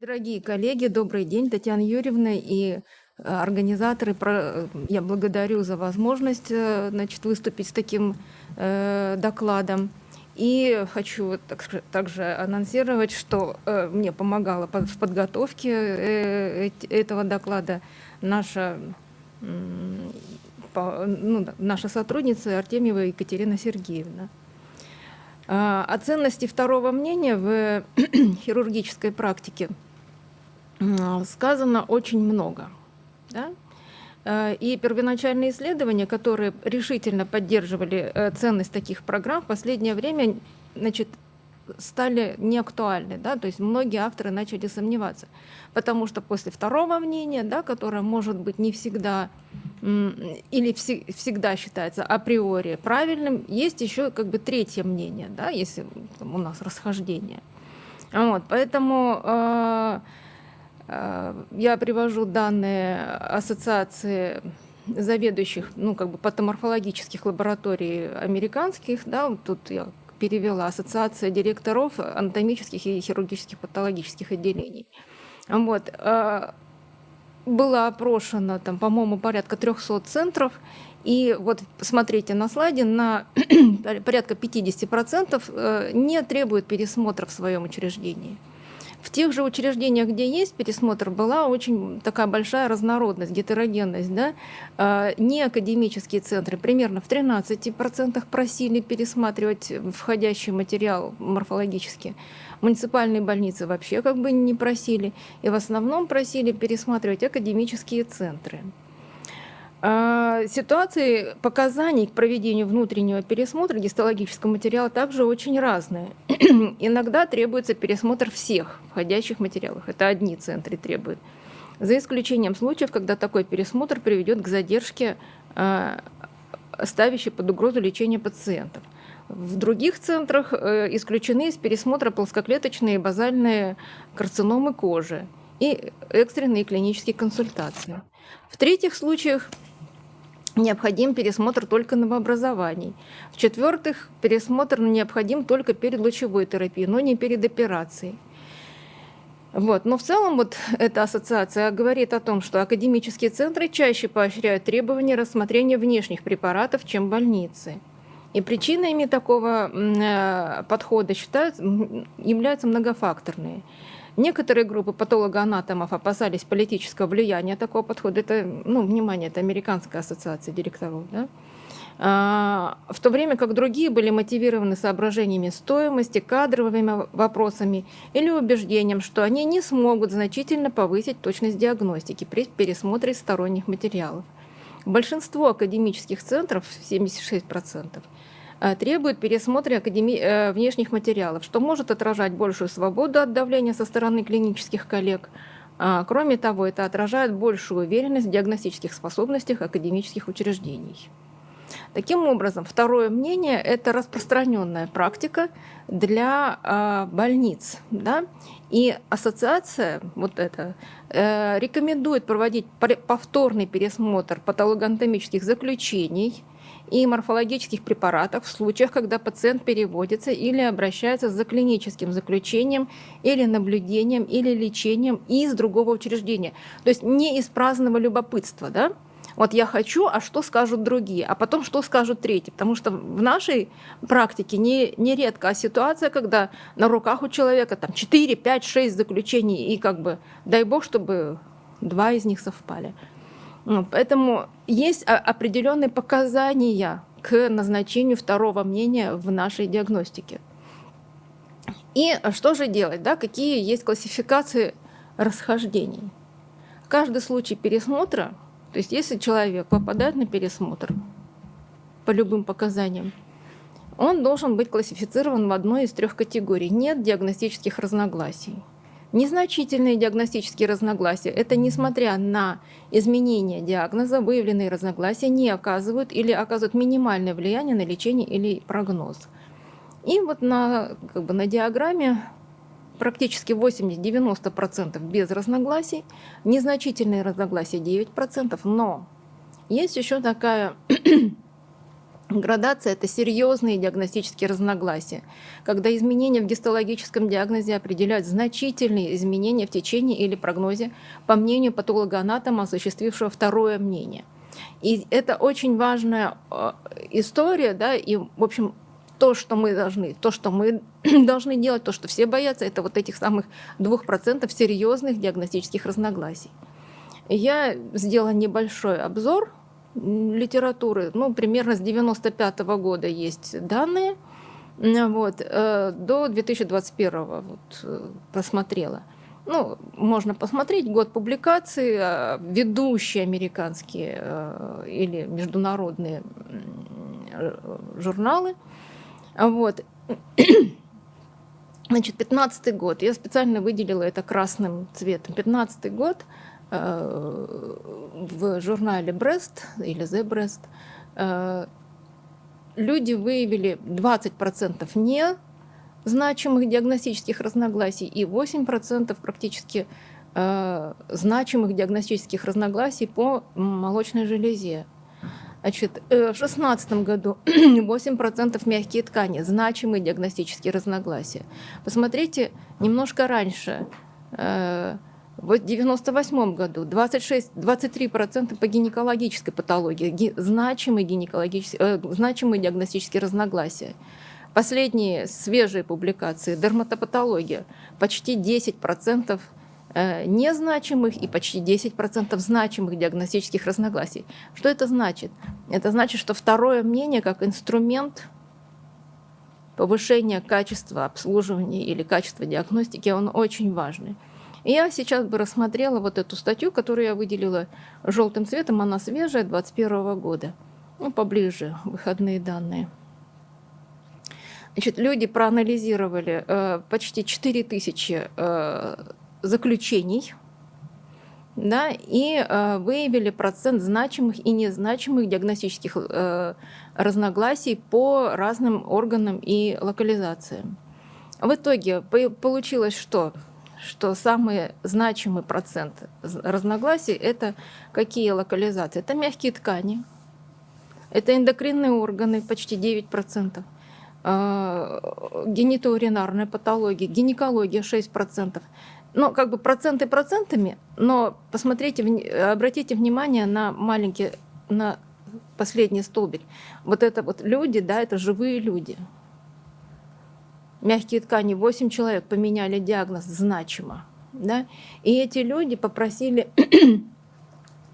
Дорогие коллеги, добрый день. Татьяна Юрьевна и э, организаторы. Про- Я благодарю за возможность э, значит, выступить с таким э, докладом. И хочу также анонсировать, что э, мне помогала в подготовке э, эт- этого доклада наша, ну, наша сотрудница Артемьева Екатерина Сергеевна. А, О ценности второго мнения в хирургической практике сказано очень много. да. Э, И первоначальные исследования, которые решительно поддерживали э, ценность таких программ, в последнее время значит, стали неактуальны. Да? То есть многие авторы начали сомневаться. Потому что после второго мнения, да, которое может быть не всегда или все- всегда считается априори правильным, есть еще как бы третье мнение, да, если там, у нас расхождение. Вот, поэтому э, я привожу данные ассоциации заведующих, ну, как бы патоморфологических лабораторий американских, да, тут я перевела ассоциация директоров анатомических и хирургических патологических отделений. Вот, э, было опрошено, там, по-моему, порядка 300 центров, и вот смотрите на слайде, на порядка 50% э, не требуют пересмотра в своем учреждении. В тех же учреждениях, где есть пересмотр, была очень такая большая разнородность, гетерогенность. Да? Э, Не академические центры примерно в 13% просили пересматривать входящий материал морфологически. Муниципальные больницы вообще как бы не просили. И в основном просили пересматривать академические центры. А, Ситуации показаний к проведению внутреннего пересмотра гистологического материала также очень разные. Иногда требуется пересмотр всех входящих материалов. Это одни центры требуют. За исключением случаев, когда такой пересмотр приведет к задержке, а, ставящей под угрозу лечения пациентов. В других центрах э, исключены из пересмотра плоскоклеточные базальные карциномы кожи и экстренные клинические консультации. В третьих случаях необходим пересмотр только новообразований. В-четвертых, пересмотр необходим только перед лучевой терапией, но не перед операцией. Вот. Но в целом вот эта ассоциация говорит о том, что академические центры чаще поощряют требования рассмотрения внешних препаратов, чем больницы. И причинами такого э, подхода считают, являются многофакторные. Некоторые группы патологоанатомов опасались политического влияния такого подхода. Это, ну, внимание, это Американская ассоциация директоров. Да? А, В то время как другие были мотивированы соображениями стоимости, кадровыми вопросами или убеждением, что они не смогут значительно повысить точность диагностики при пересмотре сторонних материалов. Большинство академических центров, 76%, э, требует пересмотра академи- э, внешних материалов, что может отражать большую свободу от давления со стороны клинических коллег. А, Кроме того, это отражает большую уверенность в диагностических способностях академических учреждений. Таким образом, второе мнение – это распространенная практика для а, больниц. Да? И ассоциация вот эта, э, рекомендует проводить повторный пересмотр патологоанатомических заключений и морфологических препаратов в случаях, когда пациент переводится или обращается за клиническим заключением или наблюдением или лечением из другого учреждения. То есть не из праздного любопытства, да? Вот я хочу, а что скажут другие, а потом что скажут третьи. Потому что в нашей практике не, нередко ситуация, когда на руках у человека там 4, 5, 6 заключений, и как бы дай бог, чтобы два из них совпали. Ну, Поэтому есть определенные показания к назначению второго мнения в нашей диагностике. И что же делать? Да? Какие есть классификации расхождений? Каждый случай пересмотра, то есть если человек попадает на пересмотр по любым показаниям, он должен быть классифицирован в одной из трех категорий. Нет диагностических разногласий. Незначительные диагностические разногласия – это несмотря на изменение диагноза, выявленные разногласия не оказывают или оказывают минимальное влияние на лечение или прогноз. И вот на, как бы на диаграмме практически 80-90% без разногласий, незначительные разногласия 9%, но есть еще такая Градация – это серьезные диагностические разногласия, когда изменения в гистологическом диагнозе определяют значительные изменения в течение или прогнозе, по мнению патологоанатома, осуществившего второе мнение. И это очень важная э, история, да, и, в общем, то, что мы должны, то, что мы должны делать, то, что все боятся, это вот этих самых 2% серьезных диагностических разногласий. Я сделала небольшой обзор литературы, ну, примерно с 95 -го года есть данные, вот, э, до 2021 вот, э, посмотрела. Ну, можно посмотреть год публикации, а, ведущие американские э, или международные журналы. Вот. Значит, 15 год. Я специально выделила это красным цветом. 15 год – в журнале Брест или The Breast э, люди выявили 20% не значимых диагностических разногласий и 8% практически э, значимых диагностических разногласий по молочной железе. Значит, в 2016 году 8% мягкие ткани, значимые диагностические разногласия. Посмотрите немножко раньше, в 1998 году 26, 23% по гинекологической патологии, ги, значимые, гинекологические, э, значимые диагностические разногласия. Последние свежие публикации дерматопатология почти 10% э, незначимых и почти 10% значимых диагностических разногласий. Что это значит? Это значит, что второе мнение как инструмент повышения качества обслуживания или качества диагностики, он очень важный. Я сейчас бы рассмотрела вот эту статью, которую я выделила желтым цветом, она свежая, 21 года. Ну, поближе, выходные данные. Значит, люди проанализировали э, почти 4000 э, заключений да, и э, выявили процент значимых и незначимых диагностических э, разногласий по разным органам и локализациям. В итоге получилось что? Что самый значимый процент разногласий – это какие локализации? Это мягкие ткани, это эндокринные органы, почти 9%, а, генитоуринарная патология, гинекология 6%. Ну, как бы проценты процентами, но посмотрите, обратите внимание на маленький, на последний столбик. Вот это вот люди, да, это живые люди – мягкие ткани, 8 человек поменяли диагноз значимо. Да? И эти люди попросили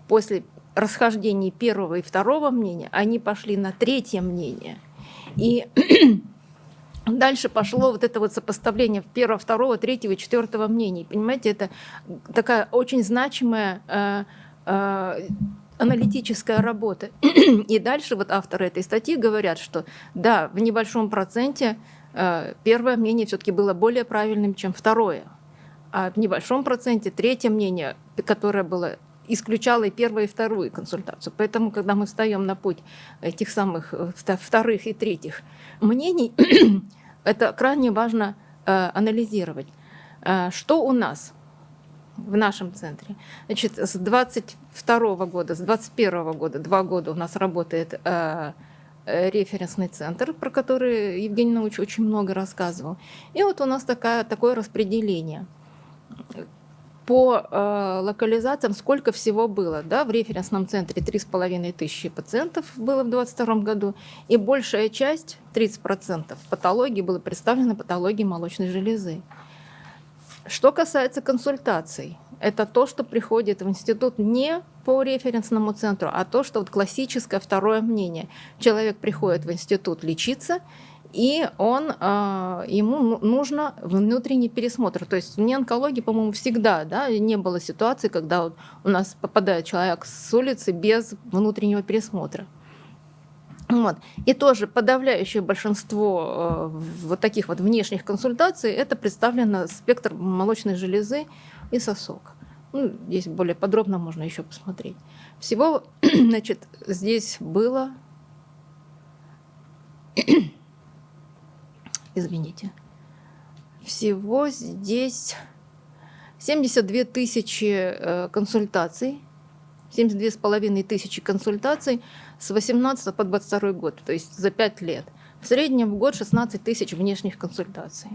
после расхождений первого и второго мнения, они пошли на третье мнение. И дальше пошло вот это вот сопоставление первого, второго, третьего четвертого мнений. Понимаете, это такая очень значимая э, э, аналитическая работа. И дальше вот авторы этой статьи говорят, что да, в небольшом проценте первое мнение все-таки было более правильным, чем второе. А в небольшом проценте третье мнение, которое было исключало и первую, и вторую консультацию. Поэтому, когда мы встаем на путь этих самых э, вторых и третьих мнений, это крайне важно э, анализировать. Что у нас в нашем центре? Значит, с 22 года, с 21 года, два года у нас работает Э, референсный центр, про который Евгений Научович очень много рассказывал. И вот у нас такая, такое распределение по э, локализациям, сколько всего было. Да? В референсном центре 3,5 тысячи пациентов было в 2022 году, и большая часть, 30% патологии, было представлено патологией молочной железы. Что касается консультаций, это то, что приходит в институт не по референсному центру, а то, что вот классическое второе мнение. Человек приходит в институт лечиться, и он, а, ему ну, нужно внутренний пересмотр. То есть в онкологии, по-моему, всегда да, не было ситуации, когда вот у нас попадает человек с улицы без внутреннего пересмотра. Вот. И тоже подавляющее большинство э, вот таких вот внешних консультаций это представлено спектр молочной железы и сосок. Ну, здесь более подробно можно еще посмотреть. Всего, значит, здесь было... Извините. Всего здесь 72 тысячи э, консультаций. 72,5 тысячи консультаций с 18 по 22 год, то есть за 5 лет. В среднем в год 16 тысяч внешних консультаций.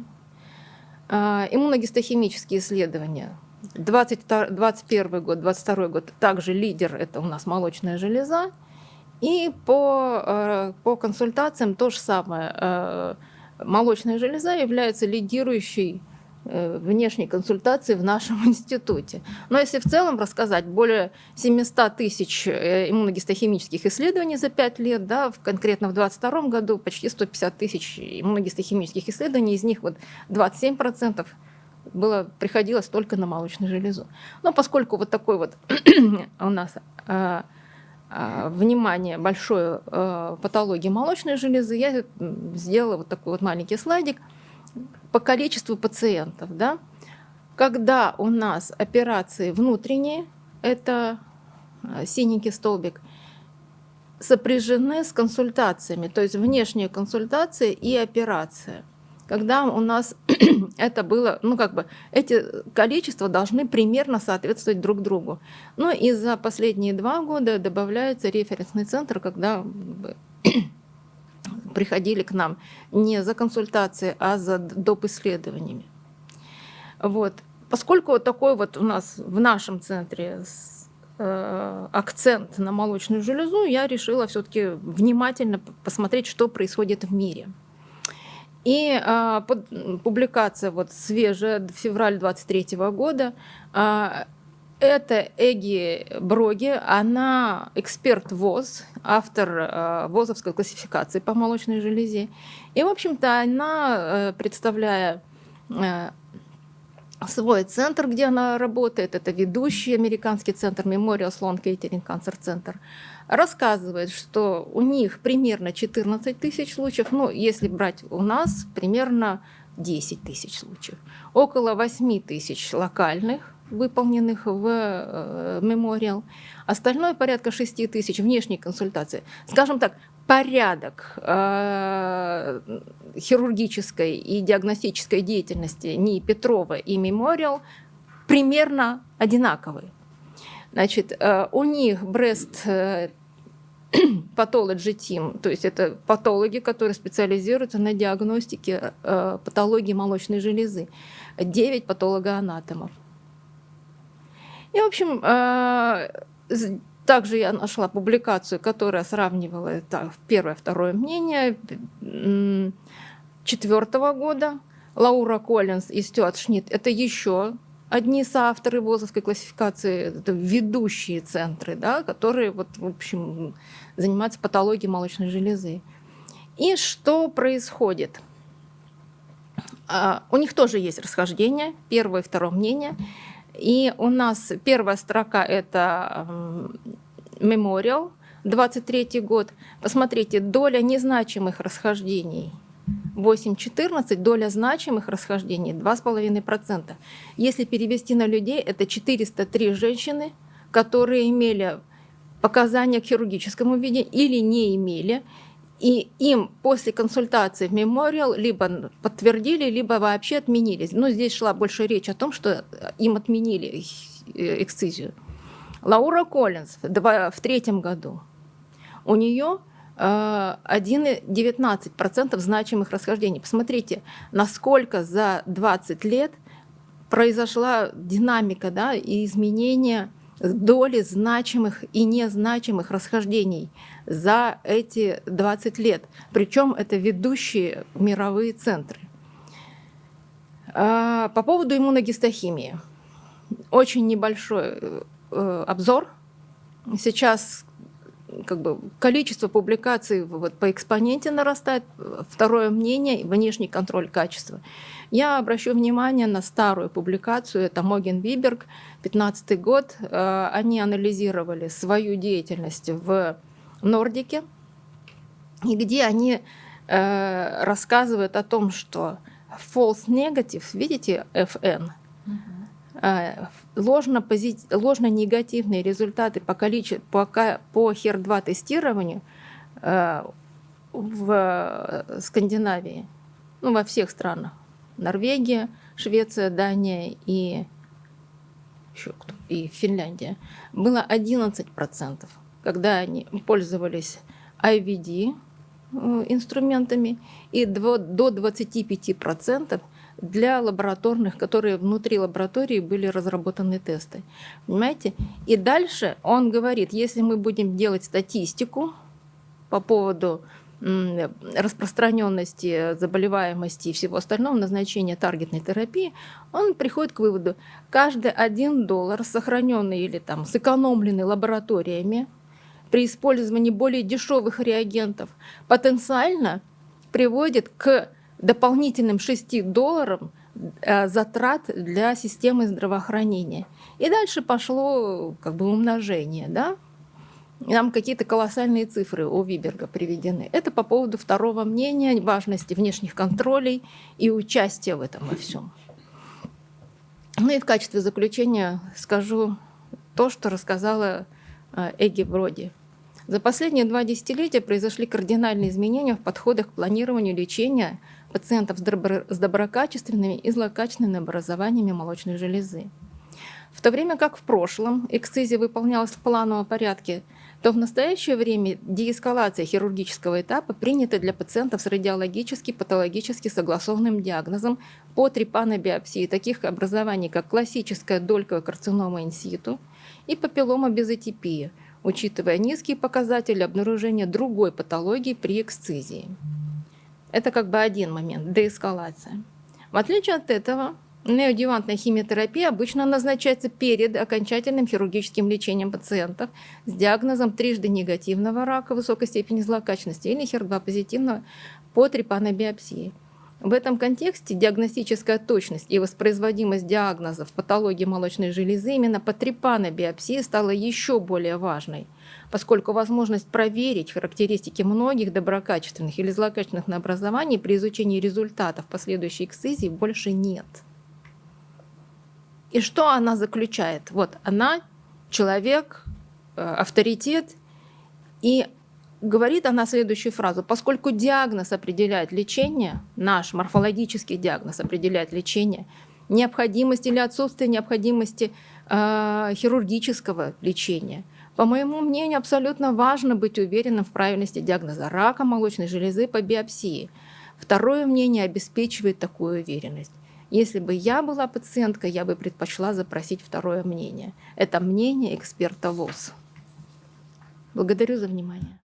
А, иммуногистохимические исследования. 2021 год, 22 год также лидер – это у нас молочная железа. И по, э, по консультациям то же самое. Э, молочная железа является лидирующей Э, внешней консультации в нашем институте. Но если в целом рассказать, более 700 тысяч иммуногистохимических исследований за 5 лет, да, в, конкретно в 2022 году почти 150 тысяч иммуногистохимических исследований, из них вот 27% было, приходилось только на молочную железу. Но поскольку вот такой вот у нас а, а, внимание большое а, патологии молочной железы, я сделала вот такой вот маленький слайдик – по количеству пациентов. Да? Когда у нас операции внутренние, это э, синенький столбик, сопряжены с консультациями, то есть внешние консультации и операция. Когда у нас это было, ну как бы, эти количества должны примерно соответствовать друг другу. Но и за последние два года добавляется референсный центр, когда приходили к нам не за консультацией, а за доп. исследованиями. Вот. Поскольку вот такой вот у нас в нашем центре э, акцент на молочную железу, я решила все-таки внимательно посмотреть, что происходит в мире. И э, под, публикация вот свежая, февраль 23 года, э, это Эги Броги, она эксперт ВОЗ, автор э, ВОЗовской классификации по молочной железе. И, в общем-то, она, э, представляя э, свой центр, где она работает, это ведущий американский центр Memorial Sloan Kettering Cancer Center, рассказывает, что у них примерно 14 тысяч случаев, ну, если брать у нас, примерно 10 тысяч случаев. Около 8 тысяч локальных выполненных в э, мемориал. Остальное порядка 6 тысяч внешней консультации. Скажем так, порядок э, хирургической и диагностической деятельности НИИ Петрова и мемориал примерно одинаковый. Значит, э, у них Брест Pathology Team, то есть это патологи, которые специализируются на диагностике э, патологии молочной железы. 9 патологоанатомов. И, в общем, э, также я нашла публикацию, которая сравнивала это первое, второе мнение четвертого года. Лаура Коллинз и Стюарт Шнит – это еще одни соавторы ВОЗовской классификации, это ведущие центры, да, которые вот, в общем, занимаются патологией молочной железы. И что происходит? А, у них тоже есть расхождение, первое и второе мнение – и у нас первая строка – это мемориал, 23 год. Посмотрите, доля незначимых расхождений 8,14, доля значимых расхождений 2,5%. Если перевести на людей, это 403 женщины, которые имели показания к хирургическому виде или не имели, и им после консультации в мемориал либо подтвердили, либо вообще отменили. Но здесь шла больше речь о том, что им отменили э, эксцизию. Лаура Коллинз в третьем году. У нее 1,19% э, значимых расхождений. Посмотрите, насколько за 20 лет произошла динамика да, и изменение доли значимых и незначимых расхождений за эти 20 лет. Причем это ведущие мировые центры. А, по поводу иммуногистохимии. Очень небольшой э, обзор. Сейчас как бы, количество публикаций вот, по экспоненте нарастает, второе мнение – внешний контроль качества. Я обращу внимание на старую публикацию, это Моген Виберг, 15 год. Э, они анализировали свою деятельность в Нордике, и где они э, рассказывают о том, что false negative, видите, FN, э, ложно, пози... ложно негативные результаты по, количеству, по, по HER2 тестированию э, в Скандинавии, ну, во всех странах, Норвегия, Швеция, Дания и еще кто? и Финляндия, было 11%, когда они пользовались IVD э, инструментами, и до 25% для лабораторных, которые внутри лаборатории были разработаны тесты. Понимаете? И дальше он говорит, если мы будем делать статистику по поводу распространенности, заболеваемости и всего остального, назначения таргетной терапии, он приходит к выводу, каждый один доллар, сохраненный или там сэкономленный лабораториями, при использовании более дешевых реагентов, потенциально приводит к дополнительным 6 долларам э, затрат для системы здравоохранения. И дальше пошло как бы умножение, да? Нам какие-то колоссальные цифры у Виберга приведены. Это по поводу второго мнения, важности внешних контролей и участия в этом во всем. Ну и в качестве заключения скажу то, что рассказала э, Эгги Броди. За последние два десятилетия произошли кардинальные изменения в подходах к планированию лечения пациентов с доброкачественными и злокачественными образованиями молочной железы. В то время как в прошлом эксцизия выполнялась в плановом порядке, то в настоящее время деэскалация хирургического этапа принята для пациентов с радиологически патологически согласованным диагнозом по трепанобиопсии таких образований, как классическая дольковая карцинома инситу и папиллома безотипия, учитывая низкие показатели обнаружения другой патологии при эксцизии. Это как бы один момент, деэскалация. В отличие от этого, неодевантная химиотерапия обычно назначается перед окончательным хирургическим лечением пациентов с диагнозом трижды негативного рака высокой степени злокачественности или HER2 позитивного по трепанобиопсии. В этом контексте диагностическая точность и воспроизводимость диагнозов патологии молочной железы именно по трепанобиопсии стала еще более важной, поскольку возможность проверить характеристики многих доброкачественных или злокачественных образований при изучении результатов последующей эксцизии больше нет. И что она заключает? Вот она человек, э, авторитет, и говорит она следующую фразу. Поскольку диагноз определяет лечение, наш морфологический диагноз определяет лечение, необходимость или отсутствие необходимости э, хирургического лечения. По моему мнению, абсолютно важно быть уверенным в правильности диагноза рака молочной железы по биопсии. Второе мнение обеспечивает такую уверенность. Если бы я была пациенткой, я бы предпочла запросить второе мнение. Это мнение эксперта ВОЗ. Благодарю за внимание.